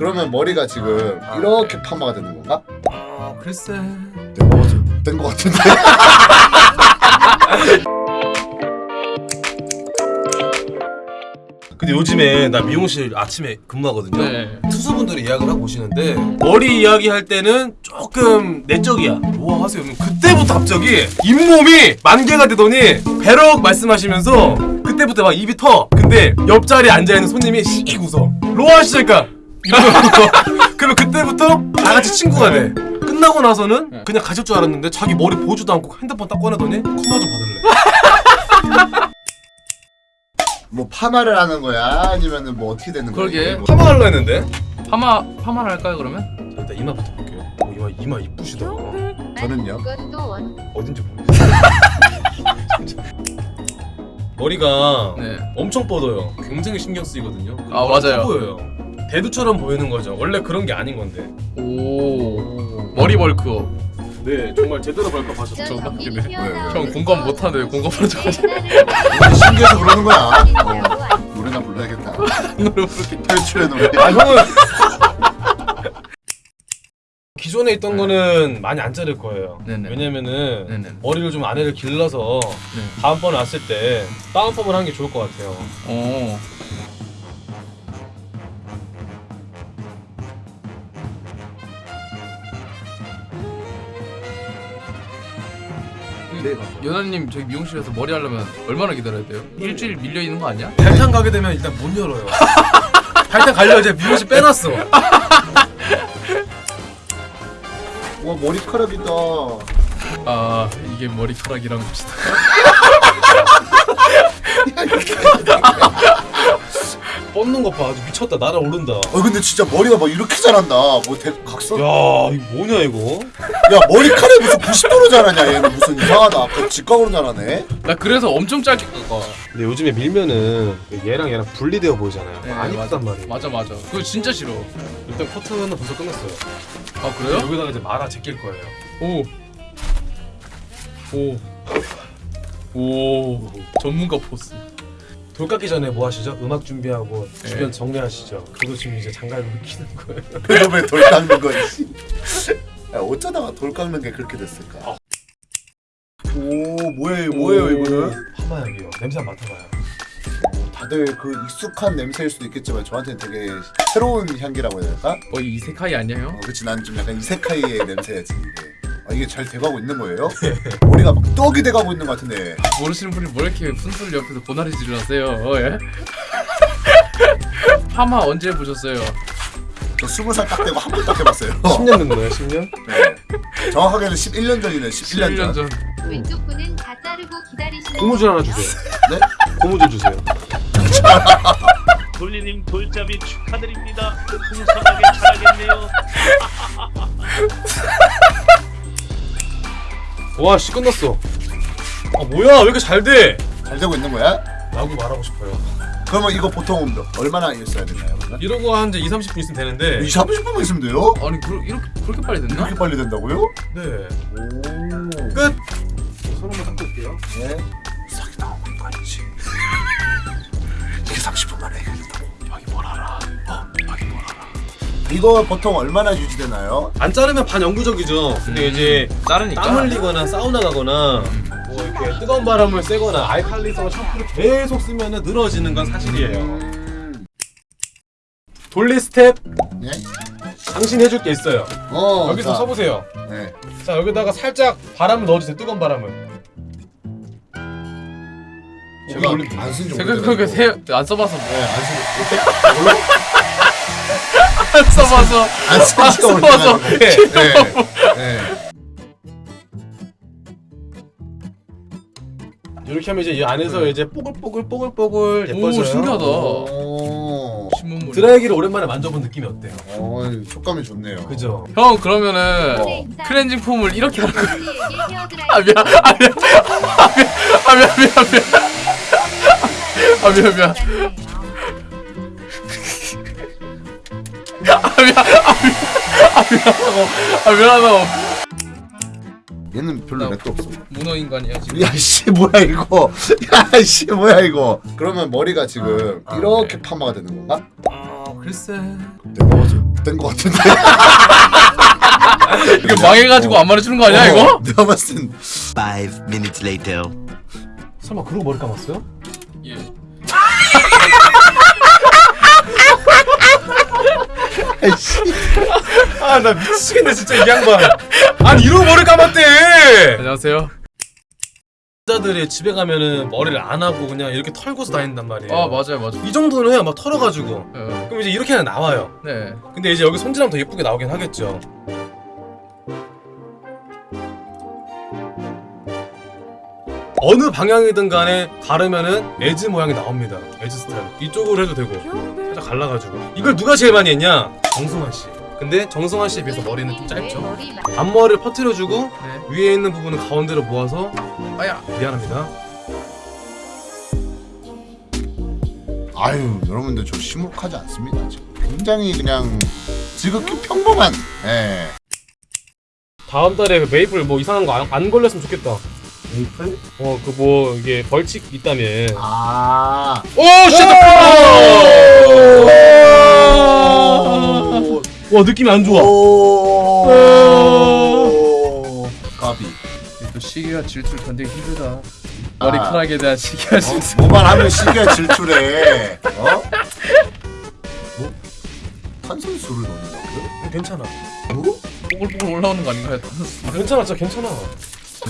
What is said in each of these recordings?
그러면 머리가 지금 아, 이렇게 파마가 되는 건가? 아 글쎄 내가 된거 같은데. 근데 요즘에 나 미용실 아침에 근무하거든요 네. 투수분들이 예약을 하고 오시는데 머리 이야기 할 때는 조금 내적이야 뭐 하세요? 그러면 그때부터 갑자기 잇몸이 만개가 되더니 배럭 말씀하시면서 그때부터 막 입이 터 근데 옆자리에 앉아있는 손님이 씩 웃어 로아 시작까 이러면서 그러면 그때부터 다 같이 친구가 돼 끝나고 나서는 그냥 가실 줄 알았는데 자기 머리 보지도 않고 핸드폰 딱 꺼내더니 컴마 좀 받을래 뭐 파마를 하는 거야? 아니면은 뭐 어떻게 되는 거야? 그러게. 뭐. 파마 하려 했는데 파마 파마를 할까요 그러면? 자, 일단 이마부터 볼게요 어, 이마 이마 이쁘시다 저는요? 어딘지 모르겠어요. 머리가 네. 엄청 뻗어요. 굉장히 신경 쓰이거든요. 아, 맞아요. 커 보여요. 대두처럼 보이는 거죠. 원래 그런 게 아닌 건데. 오 머리 벌크업. 네, 정말 제대로 벌컥 하셨죠. 웃기네. 튀어나오는 형 공감 못하네 공감하는 척하지. 우리 신기해서 그러는 거야. 어, 노래나 불러야겠다. 노래 부르게. 탈출의 노래. 아 형은 기존에 있던 거는 많이 안 자를 거예요. 네네. 왜냐면은 네네. 머리를 좀 안에를 길러서 네. 다음번에 왔을 때 다운펌을 하는 게 좋을 것 같아요. 오. 네, 연하님 저희 미용실에서 머리 하려면 얼마나 기다려야 돼요? 일주일 밀려 있는 거 아니야? 발탄 가게 되면 일단 못 열어요. 발탄 갈려 이제 미용실 빼놨어. 와 머리카락이다. 아 이게 머리카락이란 것이다. 뻗는 것 봐, 아주 미쳤다. 날아오른다. 어 근데 진짜 머리가 막 이렇게 자란다. 뭐 대, 각선? 야, 야, 이거 뭐냐 이거? 머리카락이 무슨 90도로 자라냐 얘는 무슨 이상하다. 그 직각으로 자라네. 나 그래서 엄청 짧게 깎아. 근데 요즘에 밀면은 얘랑 얘랑 분리되어 보이잖아요. 네, 안. 이쁘단 말이에요. 맞아 맞아. 그거 진짜 싫어. 일단 커트는 벌써 끝났어요. 아 그래요? 여기다가 이제 말아 제낄 거예요. 오. 오. 오. 전문가 포스. 돌 깎기 전에 뭐 하시죠? 음악 준비하고 네. 주변 정리하시죠. 그거 지금 이제 장갑을 끼는 거예요. 그놈의 돌 깎는 거. 씨. 야, 어쩌다가 돌 깎는 게 그렇게 됐을까? 오 뭐예요 뭐예요 이거는? 파마약이요. 냄새 한번 맡아봐요. 다들 그 익숙한 냄새일 수도 있겠지만 저한테는 되게 새로운 향기라고 해야 될까? 거의 이세카이 아니에요? 어, 그치 난 좀 약간 이세카이의 냄새야지 이게. 아, 이게 잘 돼가고 있는 거예요? 머리가 막 떡이 돼가고 있는 것 같은데 모르시는 분이 뭐 이렇게 분수를 옆에서 고나리질을 하세요? 어, 예? 파마 언제 보셨어요? 저 스무 살딱 되고 한 번 딱 해봤어요 10년 된 거예요, 10년? 네. 정확하게는 11년 전이네 11년, 11년 전. 전. 왼쪽 분은 다 자르고 기다리시는 고무줄 하나 주세요. 네? 고무줄 주세요. 돌리님 돌잡이 축하드립니다. 풍성하게 자라겠네요. 와, 씨 끝났어. 아 뭐야, 왜 이렇게 잘 돼? 잘 되고 있는 거야? 라고 말하고 싶어요. 그러면 이거 보통 몇- 얼마나 있어야 되나요? 그러면? 이러고 한 이제 2, 30분 있으면 되는데 20, 30분만 있으면 돼요? 아니 그, 이렇게 그렇게 빨리 됐나? 이렇게 빨리 된다고요? 네. 오 끝! 손 한번 닦고 올게요. 네. 사기 나오는 거 아니지? 이게 30분 만에 해결된다고 여기 뭘 알아? 이거 보통 얼마나 유지되나요? 안 자르면 반영구적이죠. 근데 이제 자르니까. 땀 흘리거나 사우나 가거나 뭐 이렇게 뜨거운 바람을 쐬거나 알칼리성 샴푸를 계속 쓰면 늘어지는 건 사실이에요. 음... 돌리 스텝 네? 당신 해줄 게 있어요. 어 여기서 자, 서보세요. 네. 자 여기다가 살짝 바람을 넣어주세요. 뜨거운 바람을. 제가 안쓴 지 생각해보니까 안 써봐서 뭐. 네, 안쓴 안 써봐서. 안 지가 써봐서. 오래돼가지고 네. 네. 이렇게 하면 이제 이 안에서 이제 뽀글뽀글 뽀글뽀글 예뻐져요. 오 신기하다. 오, 신문물. 드라이기를 오랜만에 만져본 느낌이 어때요? 어, 촉감이 좋네요. 그죠? 형 그러면은 어. 클렌징 폼을 이렇게 하는 거야. 아 미안. 아 미안. 아 미안. 아 미안 미안 미안. 아 미안 미안. 미안. 아 미안하고. 아 미안하고. 얘는 별로 나- 렉도 없어. 문어 인간이야 지금. 야씨 뭐야 이거? 야씨 뭐야 이거? 그러면 머리가 지금 아, 이렇게 네. 파마가 되는 건가? 아 글쎄. 내가 봐서 된거 같은데. 이거 망해가지고 안 말해주는 거 아니야 이거? 어, 내가 봤을 땐 Five minutes later. 설마 그러고 머리 감았어요? 아 나 미치겠네 진짜 이 양반. 아니 이러고 머리 감았대. 안녕하세요. 여자들이 집에 가면은 머리를 안 하고 그냥 이렇게 털고서 다닌단 말이에요. 아 맞아요 맞아요. 이 정도는 해야 막 털어가지고. 어, 그럼 이제 이렇게는 나와요. 네. 근데 이제 여기 손질하면 더 예쁘게 나오긴 하겠죠. 어느 방향이든 간에 가르면은 as 모양이 나옵니다. as 스타일. 이쪽으로 해도 되고 살짝 갈라가지고. 이걸 누가 제일 많이 했냐 정승환 씨 근데 정승환 씨에 비해서 머리는 좀 짧죠 앞머리를 퍼뜨려주고 네. 위에 있는 부분은 가운데로 모아서 아야. 미안합니다 아유 여러분들 저 시무룩하지 않습니다. 지금 굉장히 그냥 지극히 평범한. 예. 다음 달에 그 메이플 뭐 이상한 거 안 걸렸으면 좋겠다 메이플? 어 그 뭐 이게 벌칙 있다며 아. 오 Shit! 와 느낌이 안 좋아 오. 까비. 또 시기와 질투를 견디기 힘들다. 머리카락에 대한 시기와 어? 질투. 뭐만 하면 시기와 질투래. 어? 뭐? 탄산수를 넣는다고요? 괜찮아 뭐? 뽀글뽀글 올라오는 거 아닌가요? 괜찮아 진짜 괜찮아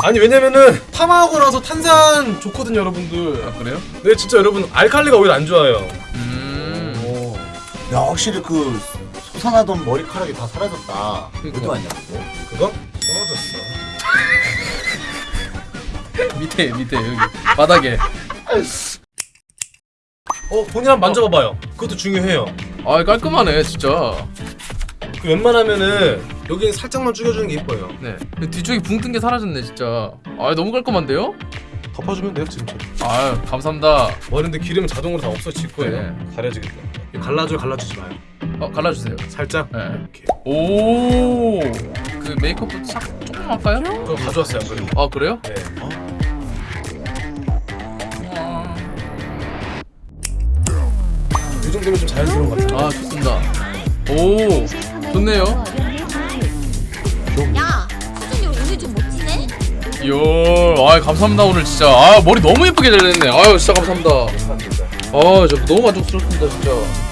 아니 왜냐면은 펌하고 나서 탄산 좋거든요 여러분들 아 그래요? 근데 진짜 여러분 알칼리가 오히려 안 좋아요 음. 야 확실히 그 솟아나던 머리카락이 다 사라졌다. 그러니까. 어디 왔냐 그거? 그거? 떨어졌어 밑에 밑에 여기 바닥에. 어 본인 한번 만져봐봐요 그것도 중요해요 아 깔끔하네 진짜. 그 웬만하면은 여기는 살짝만 죽여주는 게 예뻐요 네. 그 뒤쪽에 붕뜬 게 사라졌네 진짜. 아 너무 깔끔한데요? 덮어주면 돼요 지금처럼 아 감사합니다. 머리인데 기름은 자동으로 다 없어질 거예요 네. 가려지겠다 갈라줘 갈라주지 마요 어 갈라주세요. 살짝 네. 이렇게 오. 그 메이크업부터 싹 조금 할까요? 그거 가져왔어요 안 그래도 아 그래요? 네. 이 정도면 좀 자연스러운 것 같아요 아 좋습니다. 오 좋네요. 야, 수준이 오늘 좀 멋지네? 이야, 아 감사합니다 오늘 진짜. 아 머리 너무 예쁘게 잘렸네. 아유 진짜 감사합니다. 아, 저 너무 만족스럽습니다 진짜.